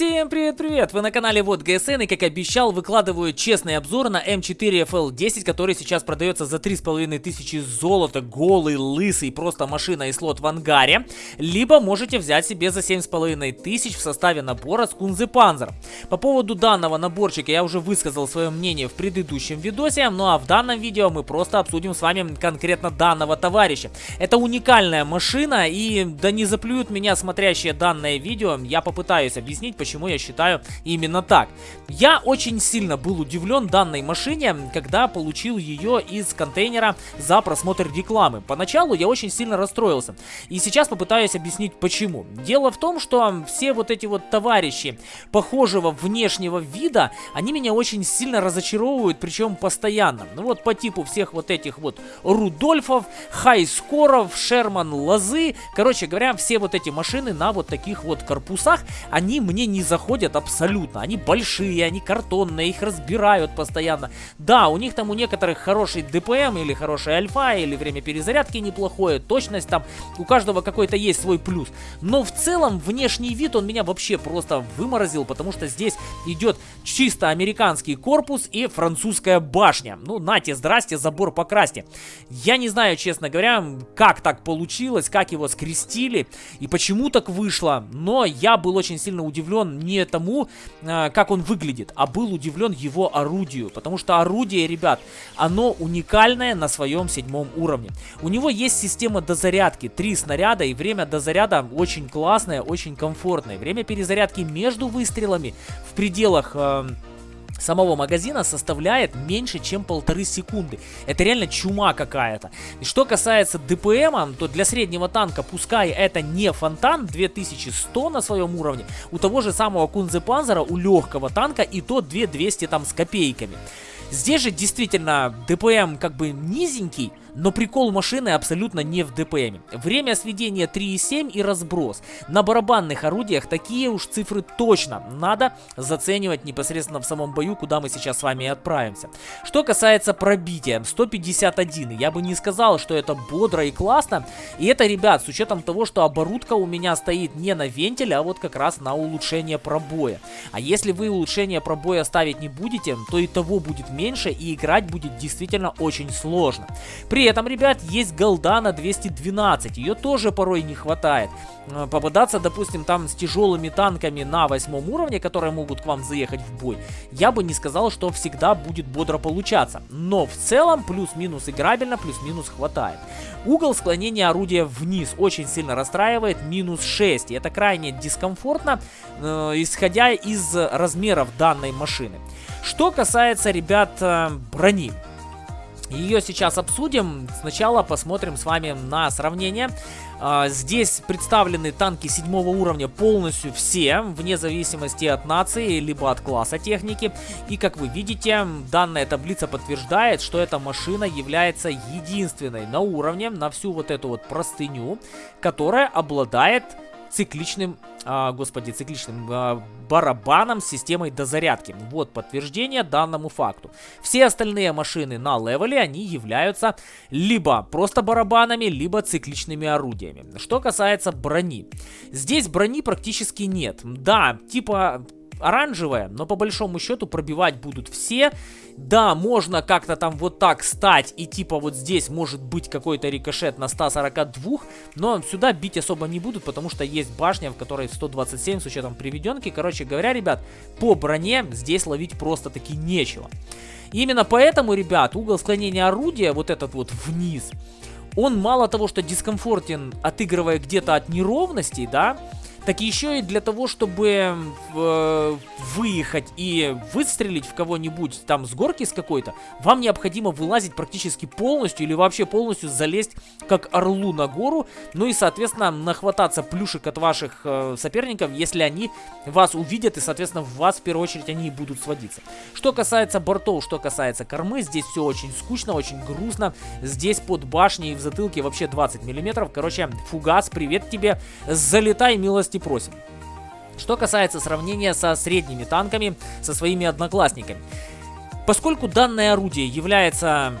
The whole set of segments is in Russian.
Всем привет-привет! Вы на канале Вот ГСН и как обещал выкладываю честный обзор на М4 FL10, который сейчас продается за 3500 золота, голый, лысый, просто машина и слот в ангаре. Либо можете взять себе за 7500 в составе набора с Кунзе Панзер. По поводу данного наборчика я уже высказал свое мнение в предыдущем видосе, ну а в данном видео мы просто обсудим с вами конкретно данного товарища. Это уникальная машина и да не заплюют меня смотрящие данное видео, я попытаюсь объяснить, почему я считаю именно так. Я очень сильно был удивлен данной машине, когда получил ее из контейнера за просмотр рекламы. Поначалу я очень сильно расстроился. И сейчас попытаюсь объяснить почему. Дело в том, что все вот эти вот товарищи похожего внешнего вида, они меня очень сильно разочаровывают, причем постоянно. Ну вот по типу всех вот этих вот Рудольфов, Хайскоров, Шерман Лозы. Короче говоря, все вот эти машины на вот таких вот корпусах, они мне не заходят абсолютно. Они большие, они картонные, их разбирают постоянно. Да, у них там у некоторых хороший ДПМ или хорошая альфа, или время перезарядки неплохое, точность там, у каждого какой-то есть свой плюс. Но в целом внешний вид он меня вообще просто выморозил, потому что здесь идет чисто американский корпус и французская башня. Ну, нате, здрасте, забор покрасьте. Я не знаю, честно говоря, как так получилось, как его скрестили и почему так вышло, но я был очень сильно удивлен не тому, а, как он выглядит, а был удивлен его орудию. Потому что орудие, ребят, оно уникальное на своем седьмом уровне. У него есть система дозарядки, три снаряда, и время дозаряда очень классное, очень комфортное. Время перезарядки между выстрелами в пределах... Э, самого магазина составляет меньше, чем полторы секунды. Это реально чума какая-то. Что касается ДПМа, то для среднего танка, пускай это не фонтан, 2100 на своем уровне, у того же самого Кунзе Панзера, у легкого танка и то 2200 там с копейками. Здесь же действительно ДПМ как бы низенький, но прикол машины абсолютно не в ДПМе. Время сведения 3,7 и разброс. На барабанных орудиях такие уж цифры точно надо заценивать непосредственно в самом бою, куда мы сейчас с вами и отправимся. Что касается пробития, 151. Я бы не сказал, что это бодро и классно. И это, ребят, с учетом того, что оборудка у меня стоит не на вентиле, а вот как раз на улучшение пробоя. А если вы улучшение пробоя ставить не будете, то и того будет меньше и играть будет действительно очень сложно. При этом, ребят, есть голда на 212, ее тоже порой не хватает. Э, попадаться, допустим, там с тяжелыми танками на восьмом уровне, которые могут к вам заехать в бой, я бы не сказал, что всегда будет бодро получаться. Но в целом плюс-минус играбельно, плюс-минус хватает. Угол склонения орудия вниз очень сильно расстраивает, минус 6. И это крайне дискомфортно, э, исходя из размеров данной машины. Что касается, ребят, э, брони. Ее сейчас обсудим. Сначала посмотрим с вами на сравнение. А, здесь представлены танки седьмого уровня полностью все, вне зависимости от нации, либо от класса техники. И как вы видите, данная таблица подтверждает, что эта машина является единственной на уровне, на всю вот эту вот простыню, которая обладает цикличным, а, господи, цикличным а, барабаном с системой дозарядки. Вот подтверждение данному факту. Все остальные машины на левеле, они являются либо просто барабанами, либо цикличными орудиями. Что касается брони. Здесь брони практически нет. Да, типа оранжевая, но по большому счету пробивать будут все. Да, можно как-то там вот так стать и типа вот здесь может быть какой-то рикошет на 142, но сюда бить особо не будут, потому что есть башня, в которой 127 с учетом приведенки. Короче говоря, ребят, по броне здесь ловить просто-таки нечего. Именно поэтому, ребят, угол склонения орудия, вот этот вот вниз, он мало того, что дискомфортен, отыгрывая где-то от неровностей, да, так еще и для того, чтобы э, выехать и выстрелить в кого-нибудь там с горки с какой-то, вам необходимо вылазить практически полностью или вообще полностью залезть как орлу на гору, ну и, соответственно, нахвататься плюшек от ваших э, соперников, если они вас увидят и, соответственно, в вас в первую очередь они и будут сводиться. Что касается бортов, что касается кормы, здесь все очень скучно, очень грустно. Здесь под башней в затылке вообще 20 миллиметров. Короче, фугас, привет тебе, залетай, милость милости просим. Что касается сравнения со средними танками, со своими одноклассниками. Поскольку данное орудие является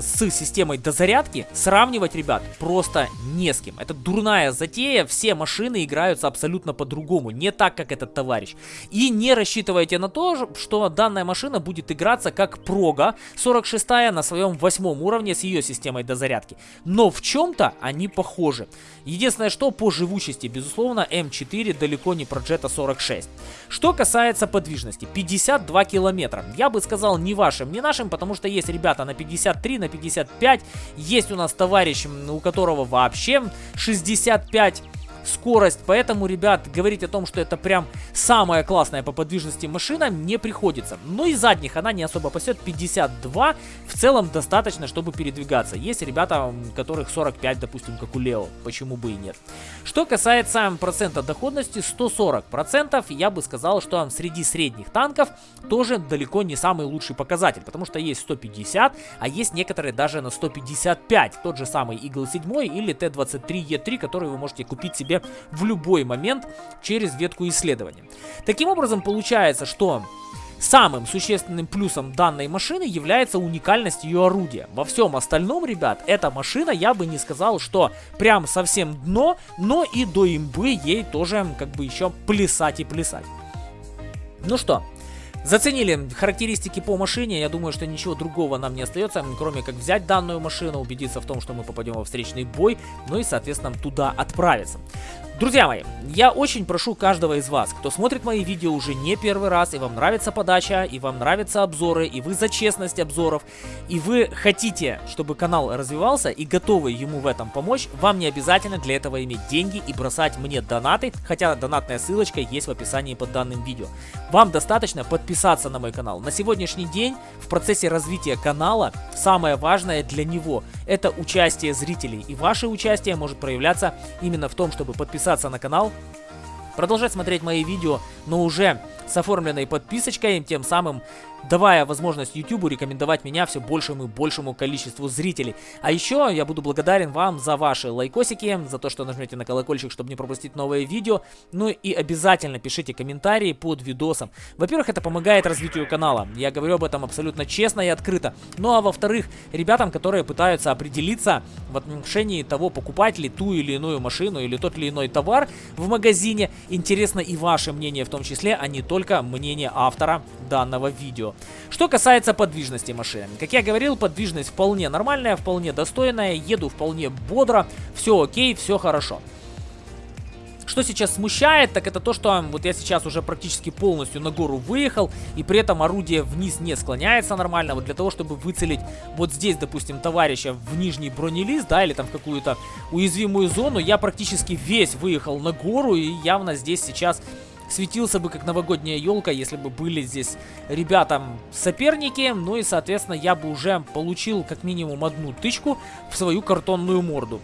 с системой дозарядки, сравнивать, ребят, просто не с кем. Это дурная затея, все машины играются абсолютно по-другому, не так, как этот товарищ. И не рассчитывайте на то, что данная машина будет играться как прога 46 на своем восьмом уровне с ее системой дозарядки. Но в чем-то они похожи. Единственное, что по живучести, безусловно, М4 далеко не про Jetta 46. Что касается подвижности, 52 километра. Я бы сказал не вашим, не нашим, потому что есть ребята на 53, на 55. Есть у нас товарищ, у которого вообще 65 скорость. Поэтому, ребят, говорить о том, что это прям самая классная по подвижности машина, не приходится. Но и задних она не особо пасет. 52 в целом достаточно, чтобы передвигаться. Есть ребята, которых 45, допустим, как у Лео. Почему бы и нет. Что касается процента доходности, 140%, я бы сказал, что среди средних танков тоже далеко не самый лучший показатель. Потому что есть 150, а есть некоторые даже на 155. Тот же самый Eagle 7 или Т-23Е3, который вы можете купить себе себе в любой момент через ветку исследования. Таким образом, получается, что Самым существенным плюсом данной машины является уникальность ее орудия. Во всем остальном, ребят, эта машина, я бы не сказал, что прям совсем дно, но и до имбы ей тоже как бы еще плясать и плясать. Ну что, Заценили характеристики по машине, я думаю, что ничего другого нам не остается, кроме как взять данную машину, убедиться в том, что мы попадем во встречный бой, ну и, соответственно, туда отправиться. Друзья мои, я очень прошу каждого из вас, кто смотрит мои видео уже не первый раз, и вам нравится подача, и вам нравятся обзоры, и вы за честность обзоров, и вы хотите, чтобы канал развивался, и готовы ему в этом помочь, вам не обязательно для этого иметь деньги и бросать мне донаты, хотя донатная ссылочка есть в описании под данным видео. Вам достаточно подписаться на мой канал. На сегодняшний день в процессе развития канала самое важное для него это участие зрителей, и ваше участие может проявляться именно в том, чтобы подписаться подписаться на канал, продолжать смотреть мои видео, но уже с оформленной подписочкой, тем самым давая возможность YouTube рекомендовать меня все большему и большему количеству зрителей. А еще я буду благодарен вам за ваши лайкосики, за то, что нажмете на колокольчик, чтобы не пропустить новые видео. Ну и обязательно пишите комментарии под видосом. Во-первых, это помогает развитию канала. Я говорю об этом абсолютно честно и открыто. Ну а во-вторых, ребятам, которые пытаются определиться в отношении того, покупать ли ту или иную машину или тот или иной товар в магазине, интересно и ваше мнение в том числе, а не только мнение автора данного видео. Что касается подвижности машины. Как я говорил, подвижность вполне нормальная, вполне достойная, еду вполне бодро, все окей, все хорошо. Что сейчас смущает, так это то, что вот я сейчас уже практически полностью на гору выехал, и при этом орудие вниз не склоняется нормально. Вот для того, чтобы выцелить вот здесь, допустим, товарища в нижний бронелист, да, или там в какую-то уязвимую зону, я практически весь выехал на гору, и явно здесь сейчас светился бы как новогодняя елка, если бы были здесь ребятам соперники. Ну и, соответственно, я бы уже получил как минимум одну тычку в свою картонную морду.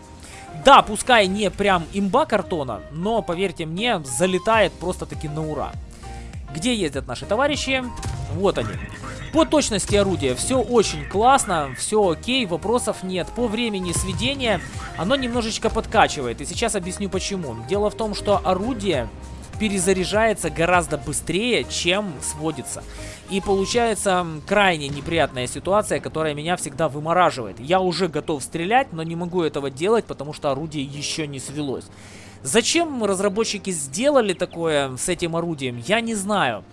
Да, пускай не прям имба картона, но, поверьте мне, залетает просто-таки на ура. Где ездят наши товарищи? Вот они. По точности орудия все очень классно, все окей, вопросов нет. По времени сведения оно немножечко подкачивает, и сейчас объясню почему. Дело в том, что орудие перезаряжается гораздо быстрее, чем сводится. И получается крайне неприятная ситуация, которая меня всегда вымораживает. Я уже готов стрелять, но не могу этого делать, потому что орудие еще не свелось. Зачем разработчики сделали такое с этим орудием, я не знаю.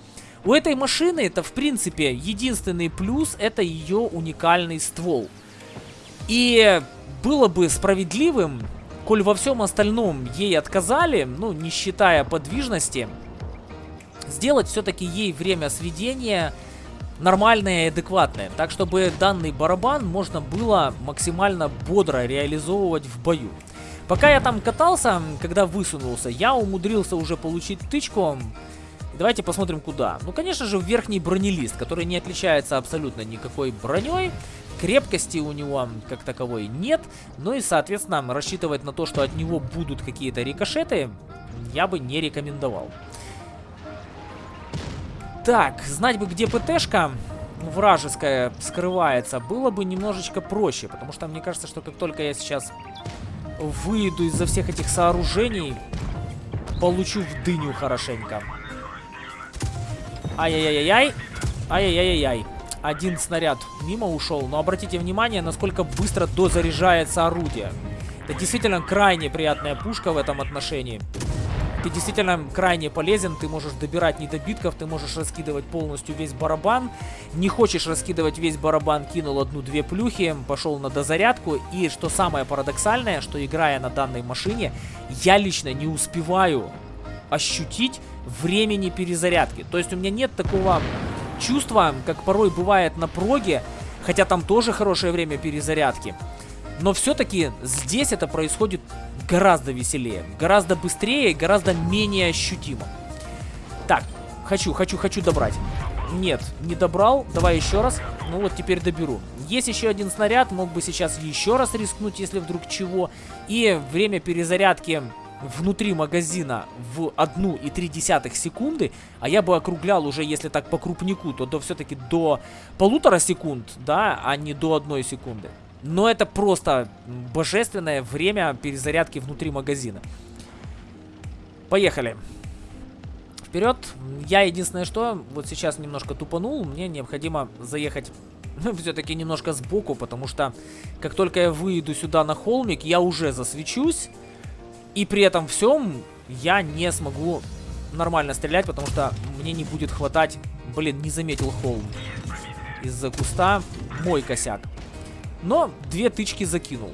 У этой машины это в принципе единственный плюс, это ее уникальный ствол. И было бы справедливым Коль во всем остальном ей отказали, ну, не считая подвижности, сделать все-таки ей время сведения нормальное и адекватное. Так, чтобы данный барабан можно было максимально бодро реализовывать в бою. Пока я там катался, когда высунулся, я умудрился уже получить тычку. Давайте посмотрим куда. Ну, конечно же, в верхний бронелист, который не отличается абсолютно никакой броней. Крепкости у него как таковой нет. Ну и, соответственно, рассчитывать на то, что от него будут какие-то рикошеты, я бы не рекомендовал. Так, знать бы, где ПТшка вражеская скрывается, было бы немножечко проще. Потому что мне кажется, что как только я сейчас выйду из-за всех этих сооружений, получу в дыню хорошенько. Ай-яй-яй-яй. Ай-яй-яй-яй. Один снаряд мимо ушел, но обратите внимание, насколько быстро дозаряжается орудие. Это действительно крайне приятная пушка в этом отношении. Ты действительно крайне полезен, ты можешь добирать недобитков, ты можешь раскидывать полностью весь барабан. Не хочешь раскидывать весь барабан, кинул одну-две плюхи, пошел на дозарядку. И что самое парадоксальное, что играя на данной машине, я лично не успеваю ощутить времени перезарядки. То есть у меня нет такого чувства, как порой бывает на проге, хотя там тоже хорошее время перезарядки. Но все-таки здесь это происходит гораздо веселее, гораздо быстрее гораздо менее ощутимо. Так, хочу, хочу, хочу добрать. Нет, не добрал. Давай еще раз. Ну вот теперь доберу. Есть еще один снаряд. Мог бы сейчас еще раз рискнуть, если вдруг чего. И время перезарядки внутри магазина в 1,3 секунды, а я бы округлял уже, если так по крупнику, то до все-таки до полутора секунд, да, а не до одной секунды. Но это просто божественное время перезарядки внутри магазина. Поехали. Вперед. Я единственное что, вот сейчас немножко тупанул. Мне необходимо заехать ну, все-таки немножко сбоку, потому что как только я выйду сюда на холмик, я уже засвечусь. И при этом всем я не смогу нормально стрелять, потому что мне не будет хватать... Блин, не заметил холм. Из-за куста мой косяк. Но две тычки закинул.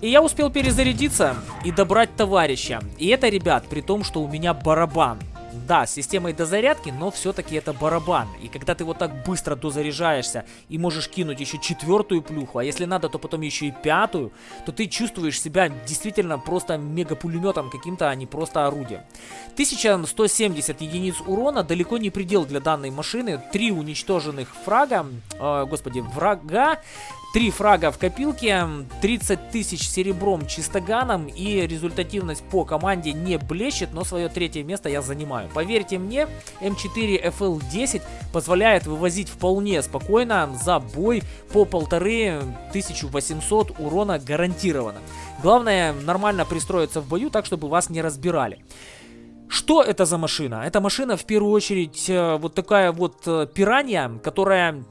И я успел перезарядиться и добрать товарища. И это, ребят, при том, что у меня барабан. Да, с системой дозарядки, но все-таки это барабан. И когда ты вот так быстро дозаряжаешься и можешь кинуть еще четвертую плюху, а если надо, то потом еще и пятую, то ты чувствуешь себя действительно просто мега-пулеметом каким-то, а не просто орудием. 1170 единиц урона далеко не предел для данной машины. Три уничтоженных фрага, э, господи, врага. Три фрага в копилке, 30 тысяч серебром чистоганом и результативность по команде не блещет, но свое третье место я занимаю. Поверьте мне, М4 FL10 позволяет вывозить вполне спокойно за бой по полторы 1800 урона гарантированно. Главное нормально пристроиться в бою так, чтобы вас не разбирали. Что это за машина? Это машина в первую очередь э, вот такая вот э, пиранья, которая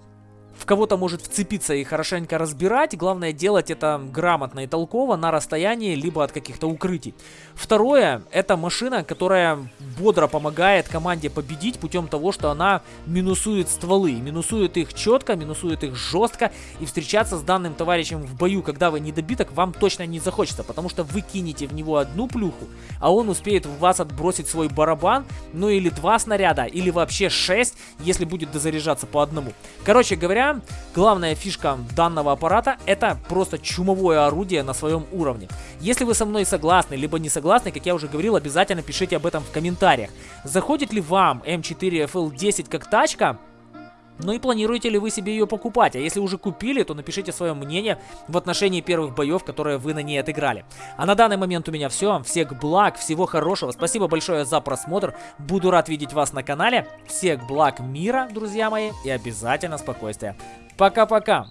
в кого-то может вцепиться и хорошенько разбирать. Главное делать это грамотно и толково на расстоянии, либо от каких-то укрытий. Второе, это машина, которая бодро помогает команде победить путем того, что она минусует стволы. Минусует их четко, минусует их жестко. И встречаться с данным товарищем в бою, когда вы недобиток, вам точно не захочется. Потому что вы кинете в него одну плюху, а он успеет в вас отбросить свой барабан, ну или два снаряда, или вообще шесть, если будет дозаряжаться по одному. Короче говоря, главная фишка данного аппарата это просто чумовое орудие на своем уровне. Если вы со мной согласны, либо не согласны, как я уже говорил, обязательно пишите об этом в комментариях. Заходит ли вам М4 FL10 как тачка? Ну и планируете ли вы себе ее покупать? А если уже купили, то напишите свое мнение в отношении первых боев, которые вы на ней отыграли. А на данный момент у меня все. Всех благ, всего хорошего. Спасибо большое за просмотр. Буду рад видеть вас на канале. Всех благ мира, друзья мои. И обязательно спокойствия. Пока-пока.